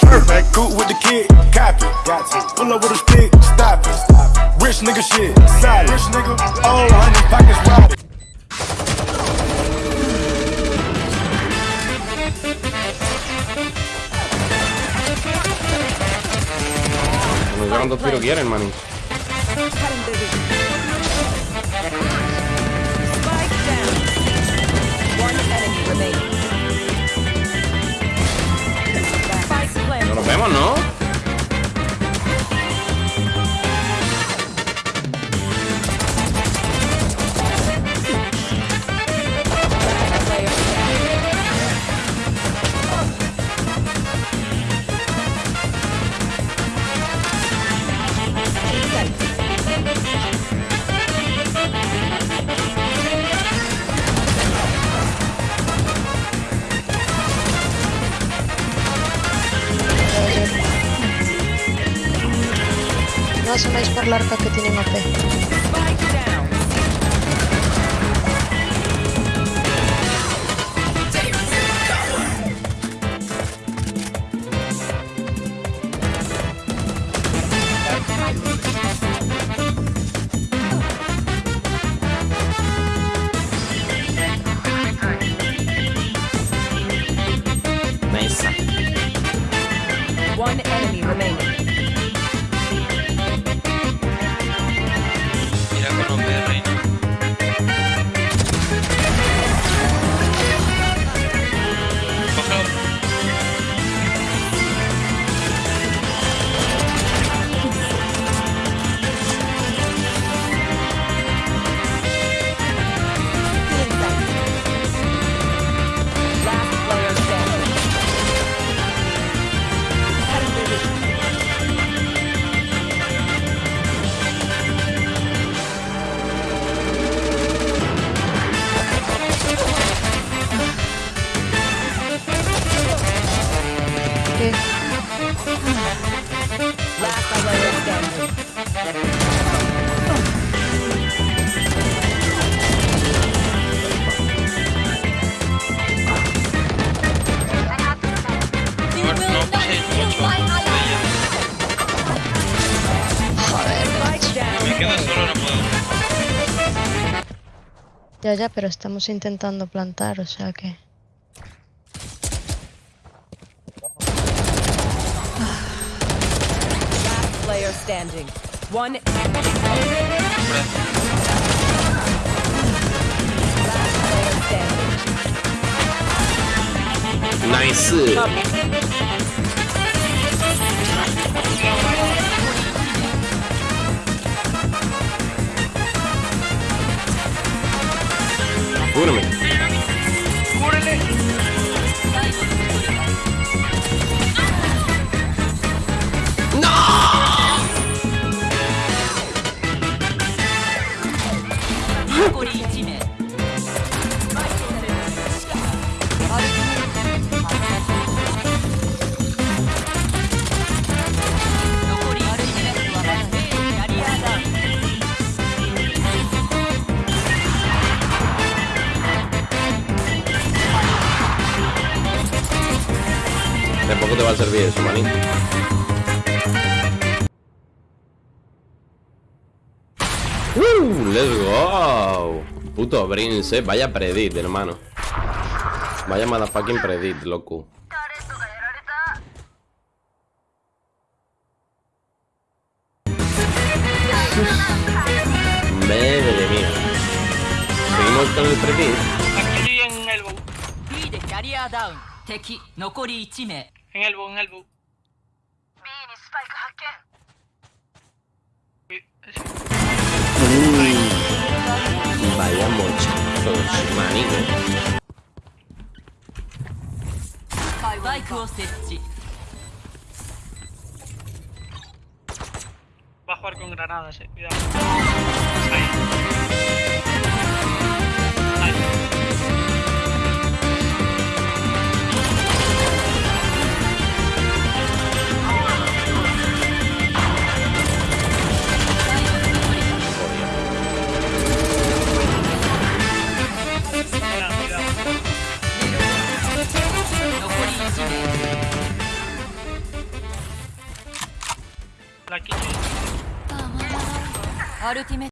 Perfect, cool with the kid, copy. Got to pull up with a stick, stop it. Rich nigga shit, solid. Rich nigga, oh, honey pockets wide. No sé cuántos tiros quieren, maní. No asoméis por la que tiene AP. Ya, ya, pero estamos intentando plantar, o sea que... Last player standing. One Hombre, last player standing. Nice. Cúbreme. De poco te va a servir eso, maní. Uh, let's go. Puto Brince, vaya predit, hermano. Vaya motherfucking predit, loco. Madre mía. Seguimos con el predit. aquí en elbow. B でキャリアダウン敵残り1名 En elbow, en elbow. Uy, ese- Vaya mochazos, maní. スパイクを設置 Va a jugar con granadas, eh. Cuidado. Ultimate.